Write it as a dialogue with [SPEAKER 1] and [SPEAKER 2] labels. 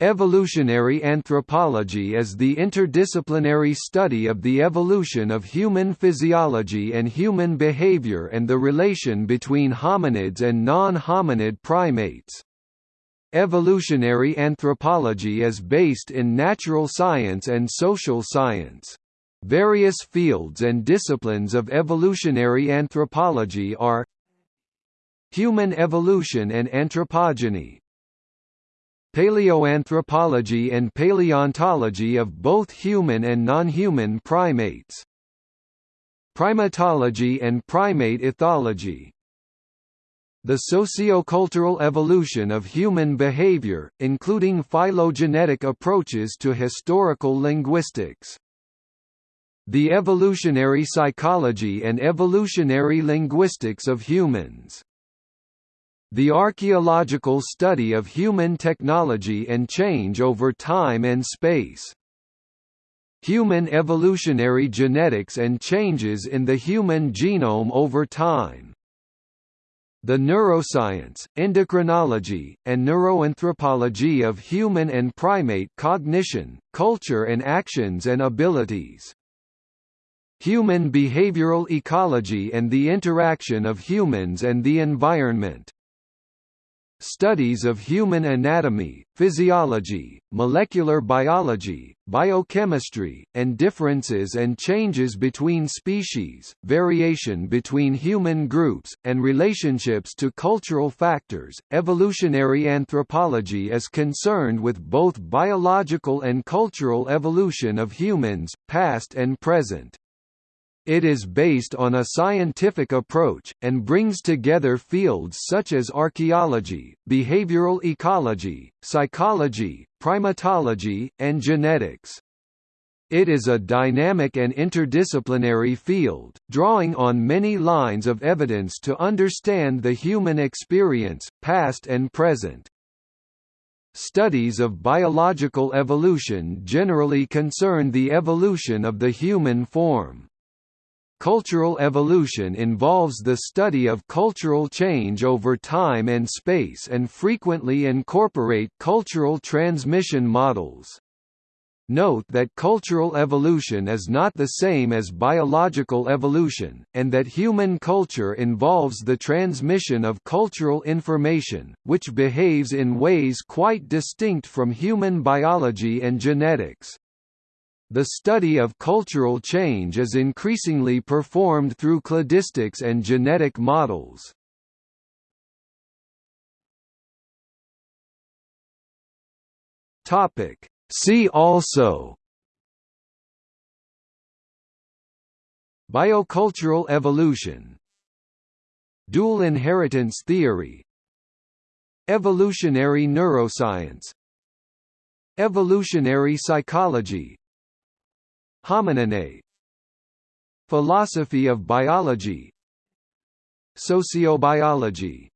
[SPEAKER 1] Evolutionary anthropology is the interdisciplinary study of the evolution of human physiology and human behavior and the relation between hominids and non-hominid primates. Evolutionary anthropology is based in natural science and social science. Various fields and disciplines of evolutionary anthropology are Human evolution and anthropogeny Paleoanthropology and paleontology of both human and non-human primates. Primatology and primate ethology. The sociocultural evolution of human behavior, including phylogenetic approaches to historical linguistics. The evolutionary psychology and evolutionary linguistics of humans the archaeological study of human technology and change over time and space. Human evolutionary genetics and changes in the human genome over time. The neuroscience, endocrinology, and neuroanthropology of human and primate cognition, culture and actions and abilities. Human behavioral ecology and the interaction of humans and the environment. Studies of human anatomy, physiology, molecular biology, biochemistry, and differences and changes between species, variation between human groups, and relationships to cultural factors. Evolutionary anthropology is concerned with both biological and cultural evolution of humans, past and present. It is based on a scientific approach, and brings together fields such as archaeology, behavioral ecology, psychology, primatology, and genetics. It is a dynamic and interdisciplinary field, drawing on many lines of evidence to understand the human experience, past and present. Studies of biological evolution generally concern the evolution of the human form. Cultural evolution involves the study of cultural change over time and space and frequently incorporate cultural transmission models. Note that cultural evolution is not the same as biological evolution, and that human culture involves the transmission of cultural information, which behaves in ways quite distinct from human biology and genetics. The study of cultural change is increasingly performed through cladistics and genetic models. Topic. See also Biocultural evolution Dual inheritance theory Evolutionary neuroscience Evolutionary psychology Homininae Philosophy of biology. Sociobiology